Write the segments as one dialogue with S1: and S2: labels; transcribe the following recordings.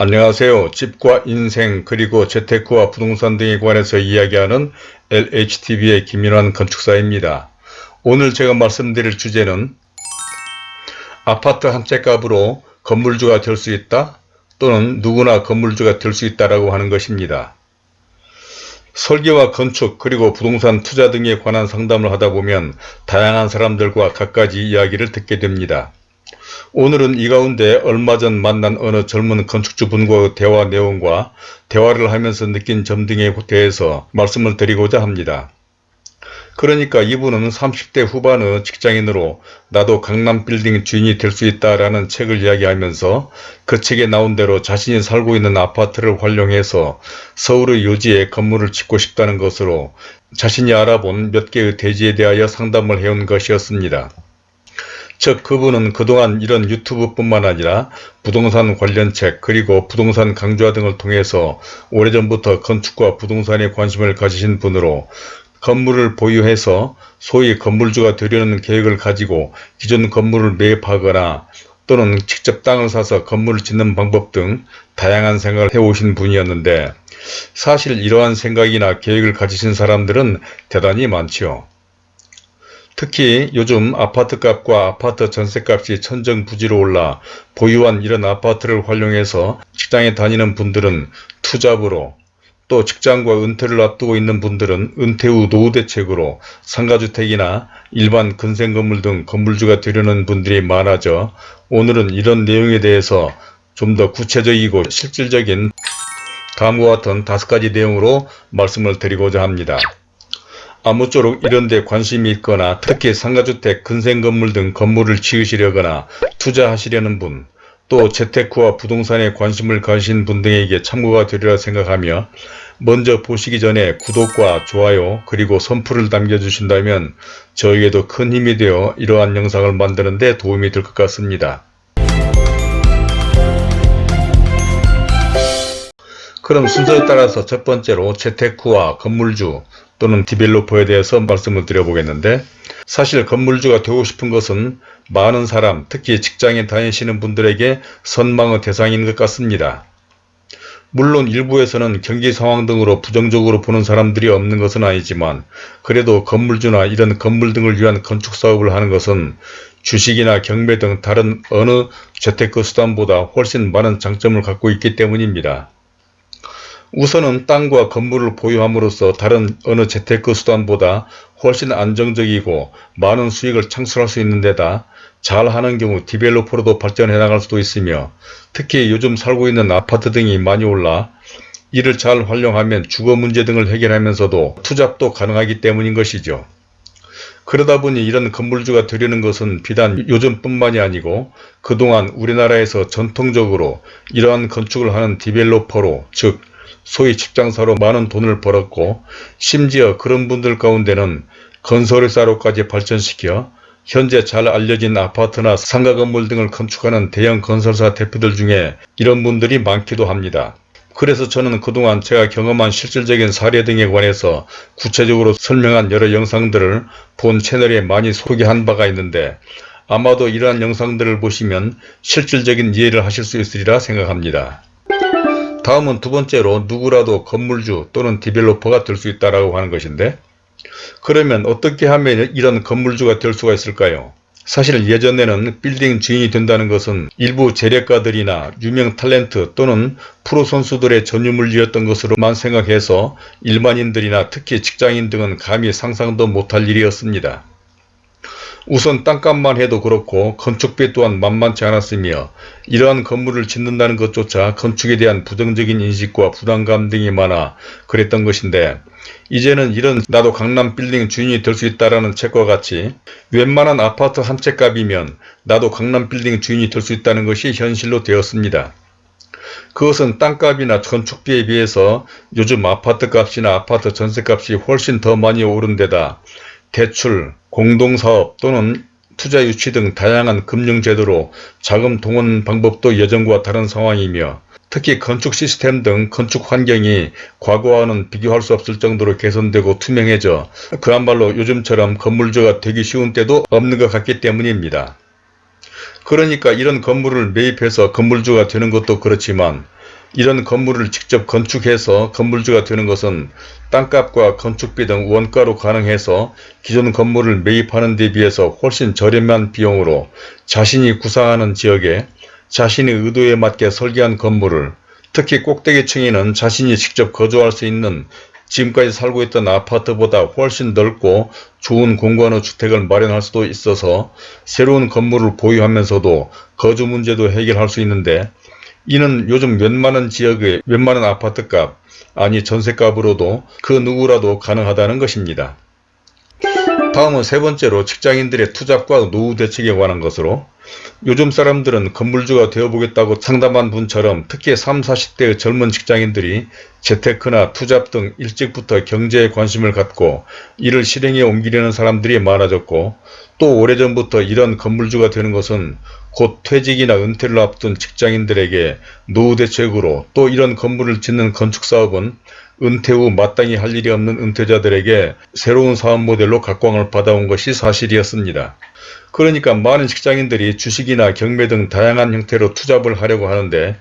S1: 안녕하세요. 집과 인생 그리고 재테크와 부동산 등에 관해서 이야기하는 LHTV의 김인환 건축사입니다. 오늘 제가 말씀드릴 주제는 아파트 한 채 값으로 건물주가 될 수 있다 또는 누구나 건물주가 될 수 있다라고 하는 것입니다. 설계와 건축 그리고 부동산 투자 등에 관한 상담을 하다 보면 다양한 사람들과 갖가지 이야기를 듣게 됩니다. 오늘은 이 가운데 얼마 전 만난 어느 젊은 건축주분과의 대화 내용과 대화를 하면서 느낀 점 등에 대해서 말씀을 드리고자 합니다. 그러니까 이분은 30대 후반의 직장인으로 나도 강남 빌딩 주인이 될 수 있다라는 책을 이야기하면서 그 책에 나온 대로 자신이 살고 있는 아파트를 활용해서 서울의 요지에 건물을 짓고 싶다는 것으로 자신이 알아본 몇 개의 대지에 대하여 상담을 해온 것이었습니다. 즉 그분은 그동안 이런 유튜브뿐만 아니라 부동산 관련 책 그리고 부동산 강좌 등을 통해서 오래전부터 건축과 부동산에 관심을 가지신 분으로 건물을 보유해서 소위 건물주가 되려는 계획을 가지고 기존 건물을 매입하거나 또는 직접 땅을 사서 건물을 짓는 방법 등 다양한 생각을 해오신 분이었는데 사실 이러한 생각이나 계획을 가지신 사람들은 대단히 많지요. 특히 요즘 아파트값과 아파트 전세값이 천정부지로 올라 보유한 이런 아파트를 활용해서 직장에 다니는 분들은 투잡으로 또 직장과 은퇴를 앞두고 있는 분들은 은퇴 후 노후 대책으로 상가주택이나 일반 근생 건물 등 건물주가 되려는 분들이 많아져 오늘은 이런 내용에 대해서 좀 더 구체적이고 실질적인 다음과 같은 다섯 가지 내용으로 말씀을 드리고자 합니다. 아무쪼록 이런 데 관심이 있거나 특히 상가주택, 근생건물 등 건물을 지으시려거나 투자하시려는 분, 또 재테크와 부동산에 관심을 가신 분 등에게 참고가 되리라 생각하며 먼저 보시기 전에 구독과 좋아요 그리고 선풀을 남겨주신다면 저에게도 큰 힘이 되어 이러한 영상을 만드는 데 도움이 될 것 같습니다. 그럼 순서에 따라서 첫 번째로 재테크와 건물주 또는 디벨로퍼에 대해서 말씀을 드려보겠는데 사실 건물주가 되고 싶은 것은 많은 사람 특히 직장에 다니시는 분들에게 선망의 대상인 것 같습니다. 물론 일부에서는 경기 상황 등으로 부정적으로 보는 사람들이 없는 것은 아니지만 그래도 건물주나 이런 건물 등을 위한 건축사업을 하는 것은 주식이나 경매 등 다른 어느 재테크 수단보다 훨씬 많은 장점을 갖고 있기 때문입니다. 우선은 땅과 건물을 보유함으로써 다른 어느 재테크 수단보다 훨씬 안정적이고 많은 수익을 창출할 수 있는 데다 잘하는 경우 디벨로퍼로도 발전해 나갈 수도 있으며 특히 요즘 살고 있는 아파트 등이 많이 올라 이를 잘 활용하면 주거 문제 등을 해결하면서도 투잡도 가능하기 때문인 것이죠. 그러다 보니 이런 건물주가 되려는 것은 비단 요즘뿐만이 아니고 그동안 우리나라에서 전통적으로 이러한 건축을 하는 디벨로퍼로 즉 소위 직장사로 많은 돈을 벌었고 심지어 그런 분들 가운데는 건설회사로까지 발전시켜 현재 잘 알려진 아파트나 상가 건물 등을 건축하는 대형 건설사 대표들 중에 이런 분들이 많기도 합니다. 그래서 저는 그동안 제가 경험한 실질적인 사례 등에 관해서 구체적으로 설명한 여러 영상들을 본 채널에 많이 소개한 바가 있는데 아마도 이러한 영상들을 보시면 실질적인 이해를 하실 수 있으리라 생각합니다. 다음은 두 번째로 누구라도 건물주 또는 developer가 될 수 있다고 하는 것인데 그러면 어떻게 하면 이런 건물주가 될 수가 있을까요? 사실 예전에는 빌딩 주인이 된다는 것은 일부 재력가들이나 유명 탤런트 또는 프로 선수들의 전유물이었던 것으로만 생각해서 일반인들이나 특히 직장인 등은 감히 상상도 못할 일이었습니다. 우선 땅값만 해도 그렇고 건축비 또한 만만치 않았으며 이러한 건물을 짓는다는 것조차 건축에 대한 부정적인 인식과 부담감 등이 많아 그랬던 것인데 이제는 이런 나도 강남 빌딩 주인이 될 수 있다라는 책과 같이 웬만한 아파트 한 채 값이면 나도 강남 빌딩 주인이 될 수 있다는 것이 현실로 되었습니다. 그것은 땅값이나 건축비에 비해서 요즘 아파트 값이나 아파트 전세값이 훨씬 더 많이 오른 데다 대출, 공동사업 또는 투자 유치 등 다양한 금융제도로 자금 동원 방법도 예전과 다른 상황이며 특히 건축 시스템 등 건축 환경이 과거와는 비교할 수 없을 정도로 개선되고 투명해져 그야말로 요즘처럼 건물주가 되기 쉬운 때도 없는 것 같기 때문입니다. 그러니까 이런 건물을 매입해서 건물주가 되는 것도 그렇지만 이런 건물을 직접 건축해서 건물주가 되는 것은 땅값과 건축비 등 원가로 가능해서 기존 건물을 매입하는 데 비해서 훨씬 저렴한 비용으로 자신이 구상하는 지역에 자신의 의도에 맞게 설계한 건물을 특히 꼭대기층에는 자신이 직접 거주할 수 있는 지금까지 살고 있던 아파트보다 훨씬 넓고 좋은 공간의 주택을 마련할 수도 있어서 새로운 건물을 보유하면서도 거주 문제도 해결할 수 있는데 이는 요즘 웬만한 지역의 웬만한 아파트값 아니 전세값으로도 그 누구라도 가능하다는 것입니다. 다음은 세 번째로 직장인들의 투잡과 노후 대책에 관한 것으로 요즘 사람들은 건물주가 되어보겠다고 상담한 분처럼 특히 3, 40대의 젊은 직장인들이 재테크나 투잡 등 일찍부터 경제에 관심을 갖고 이를 실행에 옮기려는 사람들이 많아졌고 또 오래전부터 이런 건물주가 되는 것은 곧 퇴직이나 은퇴를 앞둔 직장인들에게 노후 대책으로 또 이런 건물을 짓는 건축사업은 은퇴 후 마땅히 할 일이 없는 은퇴자들에게 새로운 사업 모델로 각광을 받아온 것이 사실이었습니다. 그러니까 많은 직장인들이 주식이나 경매 등 다양한 형태로 투잡을 하려고 하는데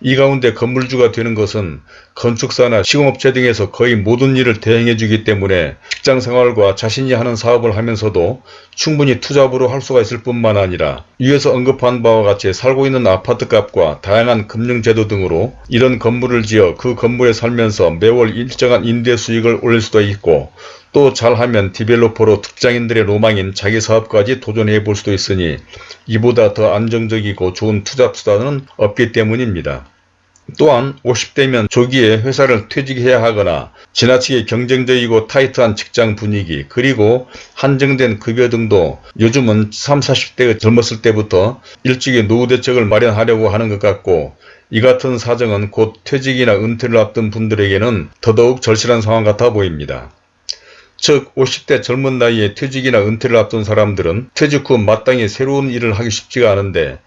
S1: 이 가운데 건물주가 되는 것은 건축사나 시공업체 등에서 거의 모든 일을 대행해 주기 때문에 직장생활과 자신이 하는 사업을 하면서도 충분히 투잡으로 할 수가 있을 뿐만 아니라 위에서 언급한 바와 같이 살고 있는 아파트값과 다양한 금융제도 등으로 이런 건물을 지어 그 건물에 살면서 매월 일정한 임대 수익을 올릴 수도 있고 또 잘하면 디벨로퍼로 특장인들의 로망인 자기 사업까지 도전해 볼 수도 있으니 이보다 더 안정적이고 좋은 투자 수단은 없기 때문입니다. 또한 50대면 조기에 회사를 퇴직해야 하거나 지나치게 경쟁적이고 타이트한 직장 분위기 그리고 한정된 급여 등도 요즘은 30, 40대가 젊었을 때부터 일찍이 노후 대책을 마련하려고 하는 것 같고 이 같은 사정은 곧 퇴직이나 은퇴를 앞둔 분들에게는 더더욱 절실한 상황 같아 보입니다. 즉 50대 젊은 나이에 퇴직이나 은퇴를 앞둔 사람들은 퇴직 후 마땅히 새로운 일을 하기 쉽지가 않은데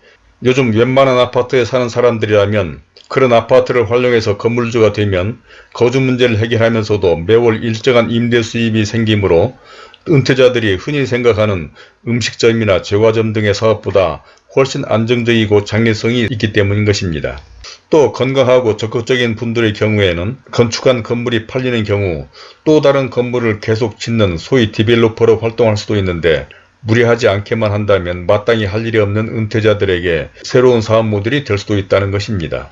S1: 요즘 웬만한 아파트에 사는 사람들이라면 그런 아파트를 활용해서 건물주가 되면 거주 문제를 해결하면서도 매월 일정한 임대 수입이 생기므로 은퇴자들이 흔히 생각하는 음식점이나 제과점 등의 사업보다 훨씬 안정적이고 장래성이 있기 때문인 것입니다. 또 건강하고 적극적인 분들의 경우에는 건축한 건물이 팔리는 경우 또 다른 건물을 계속 짓는 소위 디벨로퍼로 활동할 수도 있는데 무리하지 않게만 한다면 마땅히 할 일이 없는 은퇴자들에게 새로운 사업 모델이 될 수도 있다는 것입니다.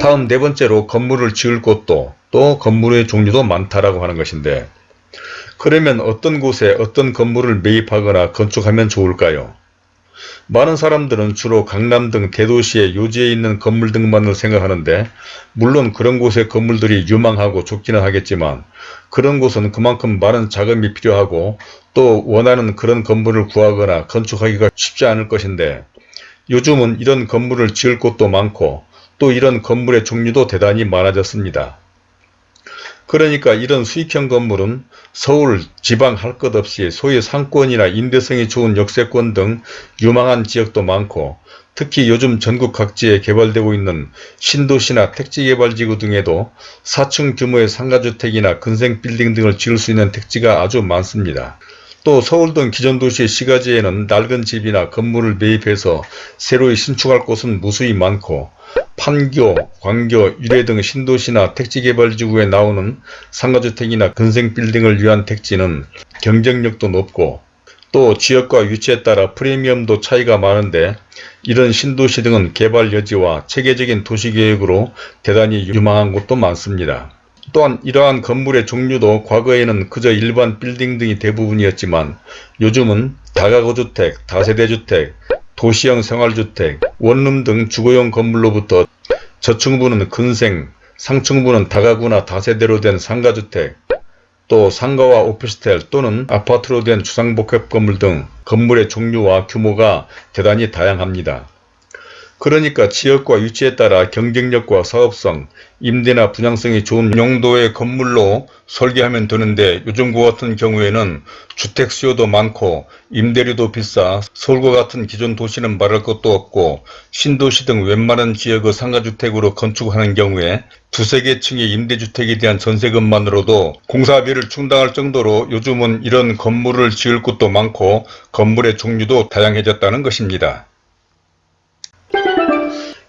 S1: 다음 네 번째로 건물을 지을 곳도 또 건물의 종류도 많다라고 하는 것인데 그러면 어떤 곳에 어떤 건물을 매입하거나 건축하면 좋을까요? 많은 사람들은 주로 강남 등 대도시의 요지에 있는 건물 등만을 생각하는데 물론 그런 곳의 건물들이 유망하고 좋기는 하겠지만 그런 곳은 그만큼 많은 자금이 필요하고 또 원하는 그런 건물을 구하거나 건축하기가 쉽지 않을 것인데 요즘은 이런 건물을 지을 곳도 많고 또 이런 건물의 종류도 대단히 많아졌습니다. 그러니까 이런 수익형 건물은 서울, 지방 할 것 없이 소위 상권이나 임대성이 좋은 역세권 등 유망한 지역도 많고 특히 요즘 전국 각지에 개발되고 있는 신도시나 택지개발지구 등에도 4층 규모의 상가주택이나 근생빌딩 등을 지을 수 있는 택지가 아주 많습니다. 또 서울 등 기존 도시의 시가지에는 낡은 집이나 건물을 매입해서 새로이 신축할 곳은 무수히 많고 판교, 광교, 유래 등 신도시나 택지개발지구에 나오는 상가주택이나 근생빌딩을 위한 택지는 경쟁력도 높고 또 지역과 위치에 따라 프리미엄도 차이가 많은데 이런 신도시 등은 개발 여지와 체계적인 도시계획으로 대단히 유망한 곳도 많습니다. 또한 이러한 건물의 종류도 과거에는 그저 일반 빌딩 등이 대부분이었지만 요즘은 다가구주택, 다세대주택, 도시형 생활주택, 원룸 등 주거용 건물로부터 저층부는 근생, 상층부는 다가구나 다세대로 된 상가주택, 또 상가와 오피스텔 또는 아파트로 된 주상복합 건물 등 건물의 종류와 규모가 대단히 다양합니다. 그러니까 지역과 위치에 따라 경쟁력과 사업성, 임대나 분양성이 좋은 용도의 건물로 설계하면 되는데 요즘과 같은 경우에는 주택 수요도 많고 임대료도 비싸 서울과 같은 기존 도시는 말할 것도 없고 신도시 등 웬만한 지역의 상가주택으로 건축하는 경우에 두세 개 층의 임대주택에 대한 전세금만으로도 공사비를 충당할 정도로 요즘은 이런 건물을 지을 곳도 많고 건물의 종류도 다양해졌다는 것입니다.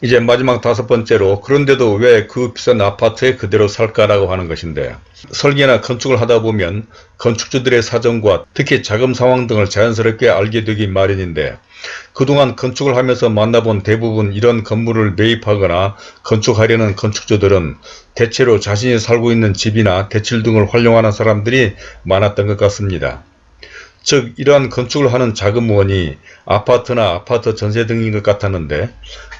S1: 이제 마지막 다섯 번째로 그런데도 왜 그 비싼 아파트에 그대로 살까라고 하는 것인데 설계나 건축을 하다 보면 건축주들의 사정과 특히 자금 상황 등을 자연스럽게 알게 되기 마련인데 그동안 건축을 하면서 만나본 대부분 이런 건물을 매입하거나 건축하려는 건축주들은 대체로 자신이 살고 있는 집이나 대출 등을 활용하는 사람들이 많았던 것 같습니다. 즉 이러한 건축을 하는 자금원이 아파트나 아파트 전세 등인 것 같았는데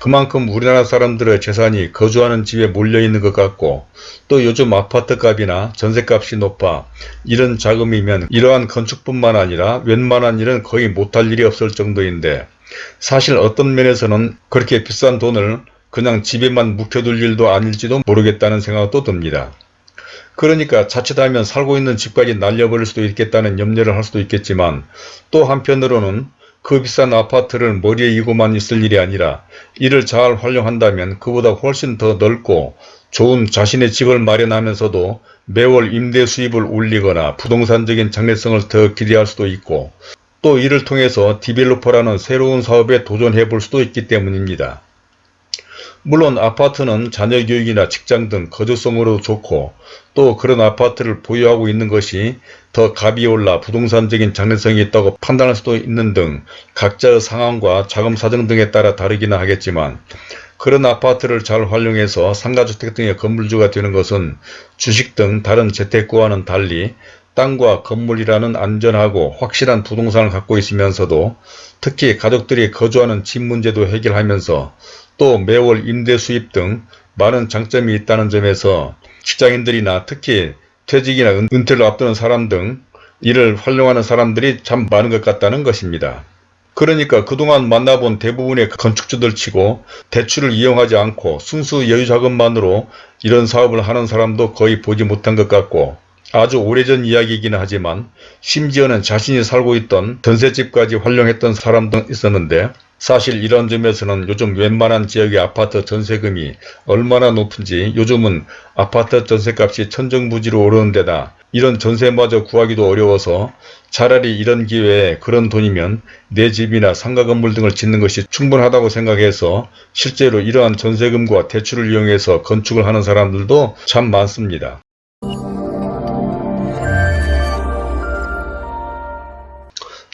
S1: 그만큼 우리나라 사람들의 재산이 거주하는 집에 몰려있는 것 같고 또 요즘 아파트 값이나 전세값이 높아 이런 자금이면 이러한 건축뿐만 아니라 웬만한 일은 거의 못할 일이 없을 정도인데 사실 어떤 면에서는 그렇게 비싼 돈을 그냥 집에만 묵혀둘 일도 아닐지도 모르겠다는 생각도 듭니다. 그러니까 자칫하면 살고 있는 집까지 날려버릴 수도 있겠다는 염려를 할 수도 있겠지만 또 한편으로는 그 비싼 아파트를 머리에 이고만 있을 일이 아니라 이를 잘 활용한다면 그보다 훨씬 더 넓고 좋은 자신의 집을 마련하면서도 매월 임대 수입을 올리거나 부동산적인 장래성을 더 기대할 수도 있고 또 이를 통해서 디벨로퍼라는 새로운 사업에 도전해 볼 수도 있기 때문입니다. 물론 아파트는 자녀 교육이나 직장 등 거주성으로 좋고 또 그런 아파트를 보유하고 있는 것이 더 값이 올라 부동산적인 장래성이 있다고 판단할 수도 있는 등 각자의 상황과 자금 사정 등에 따라 다르기는 하겠지만 그런 아파트를 잘 활용해서 상가주택 등의 건물주가 되는 것은 주식 등 다른 재테크와는 달리 땅과 건물이라는 안전하고 확실한 부동산을 갖고 있으면서도 특히 가족들이 거주하는 집 문제도 해결하면서 또 매월 임대 수입 등 많은 장점이 있다는 점에서 직장인들이나 특히 퇴직이나 은퇴를 앞두는 사람 등 이를 활용하는 사람들이 참 많은 것 같다는 것입니다. 그러니까 그동안 만나본 대부분의 건축주들 치고 대출을 이용하지 않고 순수 여유자금만으로 이런 사업을 하는 사람도 거의 보지 못한 것 같고 아주 오래전 이야기이기는 하지만 심지어는 자신이 살고 있던 전셋집까지 활용했던 사람도 있었는데 사실 이런 점에서는 요즘 웬만한 지역의 아파트 전세금이 얼마나 높은지 요즘은 아파트 전세값이 천정부지로 오르는 데다 이런 전세마저 구하기도 어려워서 차라리 이런 기회에 그런 돈이면 내 집이나 상가 건물 등을 짓는 것이 충분하다고 생각해서 실제로 이러한 전세금과 대출을 이용해서 건축을 하는 사람들도 참 많습니다.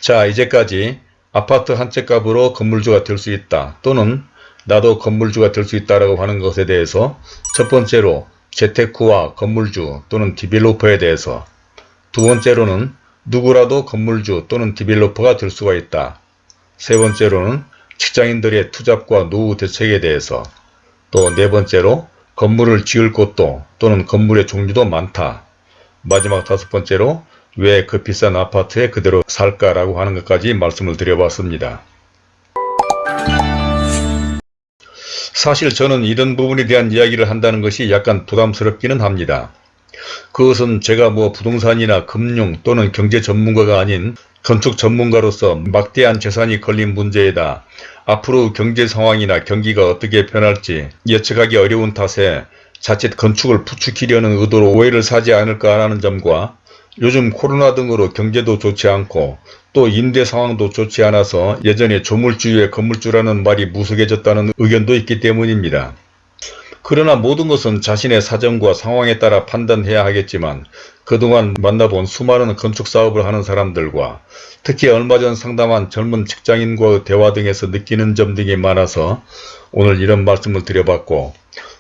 S1: 자 이제까지 아파트 한 채 값으로 건물주가 될 수 있다 또는 나도 건물주가 될 수 있다라고 하는 것에 대해서 첫 번째로 재테크와 건물주 또는 developer에 대해서 두 번째로는 누구라도 건물주 또는 developer가 될 수가 있다. 세 번째로는 직장인들의 투잡과 노후 대책에 대해서 또 네 번째로 건물을 지을 곳도 또는 건물의 종류도 많다. 마지막 다섯 번째로 왜 그 비싼 아파트에 그대로 살까라고 하는 것까지 말씀을 드려봤습니다. 사실 저는 이런 부분에 대한 이야기를 한다는 것이 약간 부담스럽기는 합니다. 그것은 제가 뭐 부동산이나 금융 또는 경제 전문가가 아닌 건축 전문가로서 막대한 재산이 걸린 문제에다 앞으로 경제 상황이나 경기가 어떻게 변할지 예측하기 어려운 탓에 자칫 건축을 부추기려는 의도로 오해를 사지 않을까 하는 점과 요즘 코로나 등으로 경제도 좋지 않고 또 임대 상황도 좋지 않아서 예전에 조물주의 건물주라는 말이 무색해졌다는 의견도 있기 때문입니다. 그러나 모든 것은 자신의 사정과 상황에 따라 판단해야 하겠지만 그동안 만나본 수많은 건축사업을 하는 사람들과 특히 얼마 전 상담한 젊은 직장인과의 대화 등에서 느끼는 점 등이 많아서 오늘 이런 말씀을 드려봤고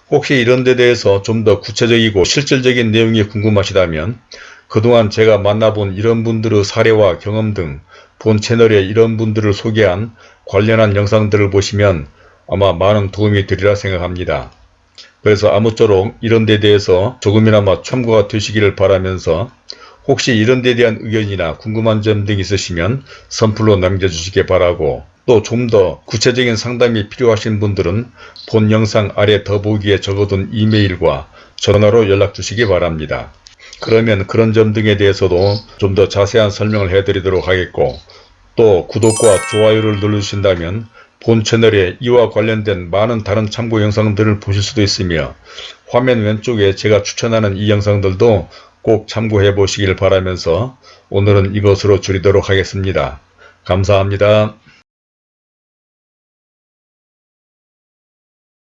S1: 혹시 이런 데 대해서 좀 더 구체적이고 실질적인 내용이 궁금하시다면 그동안 제가 만나본 이런 분들의 사례와 경험 등 본 채널에 이런 분들을 소개한 관련한 영상들을 보시면 아마 많은 도움이 되리라 생각합니다. 그래서 아무쪼록 이런 데 대해서 조금이나마 참고가 되시기를 바라면서 혹시 이런 데 대한 의견이나 궁금한 점 등 있으시면 선플로 남겨주시기 바라고 또 좀 더 구체적인 상담이 필요하신 분들은 본 영상 아래 더보기에 적어둔 이메일과 전화로 연락 주시기 바랍니다. 그러면 그런 점 등에 대해서도 좀 더 자세한 설명을 해드리도록 하겠고 또 구독과 좋아요를 눌러주신다면 본 채널에 이와 관련된 많은 다른 참고 영상들을 보실 수도 있으며 화면 왼쪽에 제가 추천하는 이 영상들도 꼭 참고해 보시길 바라면서 오늘은 이것으로 줄이도록 하겠습니다. 감사합니다.